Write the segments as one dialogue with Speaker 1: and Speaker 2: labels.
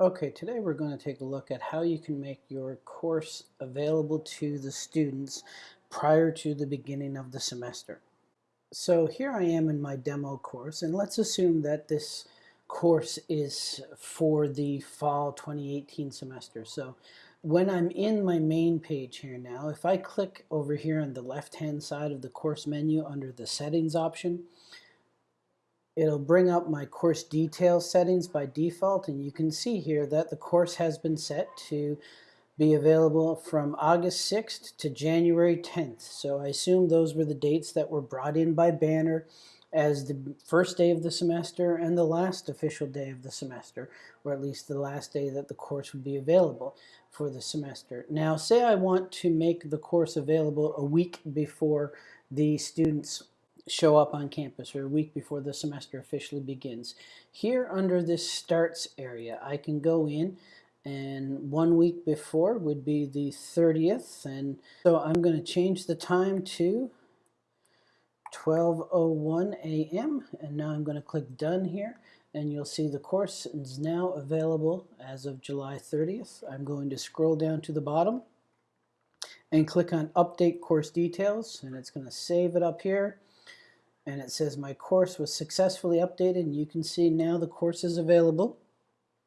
Speaker 1: Okay, today we're going to take a look at how you can make your course available to the students prior to the beginning of the semester. So here I am in my demo course and let's assume that this course is for the fall 2018 semester. So when I'm in my main page here now, if I click over here on the left hand side of the course menu under the settings option, it'll bring up my course details settings by default and you can see here that the course has been set to be available from August 6th to January 10th. So I assume those were the dates that were brought in by Banner as the first day of the semester and the last official day of the semester, or at least the last day that the course would be available for the semester. Now say I want to make the course available a week before the students show up on campus or a week before the semester officially begins. Here under this starts area, I can go in and one week before would be the 30th and so I'm going to change the time to 12.01 a.m. and now I'm going to click done here and you'll see the course is now available as of July 30th. I'm going to scroll down to the bottom and click on update course details and it's going to save it up here and it says my course was successfully updated and you can see now the course is available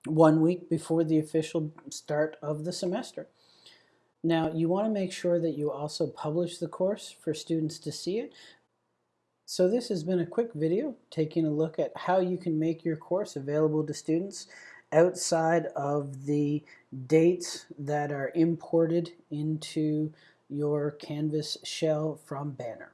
Speaker 1: one week before the official start of the semester. Now you want to make sure that you also publish the course for students to see it. So this has been a quick video taking a look at how you can make your course available to students outside of the dates that are imported into your Canvas shell from Banner.